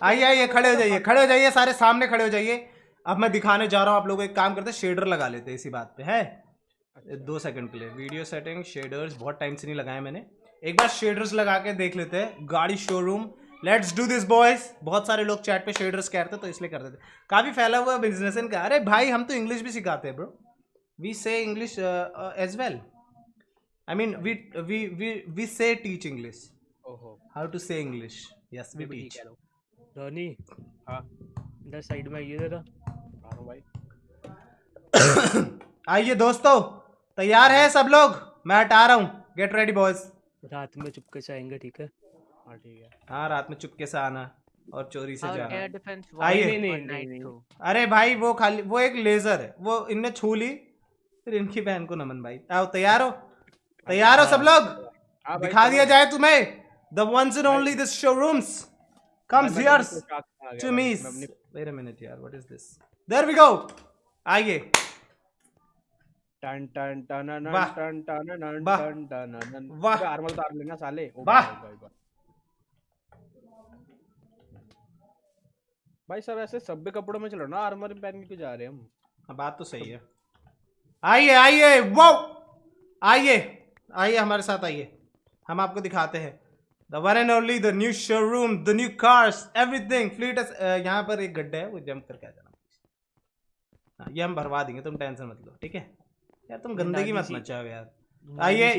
آئیے آئیے کھڑے ہو جائیے کھڑے ہو جائیے سارے سامنے کھڑے ہو جائیے۔ اب میں دکھانے جا رہا ہوں آپ لوگ ایک کام کرتے شیڈر لگا لیتے اسی بات پہ ہے دو سیکنڈ کے لیے۔ ویڈیو سیٹنگ شیڈرز بہت ٹائم سے نہیں لگائے میں نے۔ ایک بار شیڈرز لگا کے دیکھ لیتے گاڑی show room. Let's do this boys بہت سارے لوگ چیٹ پہ شیڈرس کہتے تو اس لیے کرتے تھے کافی پھیلا ہوا بزنس ان کا۔ ارے بھائی ہم تو انگلش بھی سکھاتے ہیں bro we say English as well I mean we say teach English how to say English yes we teach Dhoni ہاں ادھر سائیڈ میں آئیے ذرا آئیے دوستو تیار ہے سب لوگ میں ہٹا رہا ہوں گیٹ ریڈی بوائز رات میں چپکے سے آئیں گے ٹھیک ہے ہاں رات میں چپکے سے آنا اور چوری سے جانا آئیے ارے بھائی وہ خالی وہ ایک لیزر ہے وہ ان نے چھو لی پھر ان کی بہن کو نمن بھائی آؤ تیار ہو تیار ہو سب لوگ دکھا دیا جائے تمہیں the once and only this show rooms comes here to me wait a minute yaar what is this? There we go. Aaiye ٹن ٹن ٹن ٹن ٹن ٹن ٹن ٹن واہ آرمل تار لینا سالے واہ بھائی سب ایسے سب کپڑوں میں چلو نا آرمر پہن کے کیوں جا رہے ہیں ہم بات تو صحیح ہے آئیے آئیے واو آئیے آئیے ہمارے ساتھ آئیے ہم آپ کو دکھاتے ہیں the one and only the new show room the new cars everything flat یہاں پر ایک گڈھا ہے وہ جمپ کر کے جانا یہ ہم بھروا دیں گے تم ٹینشن مت لو ٹھیک ہے یار تم گندگی مت مچاؤ یار آئیے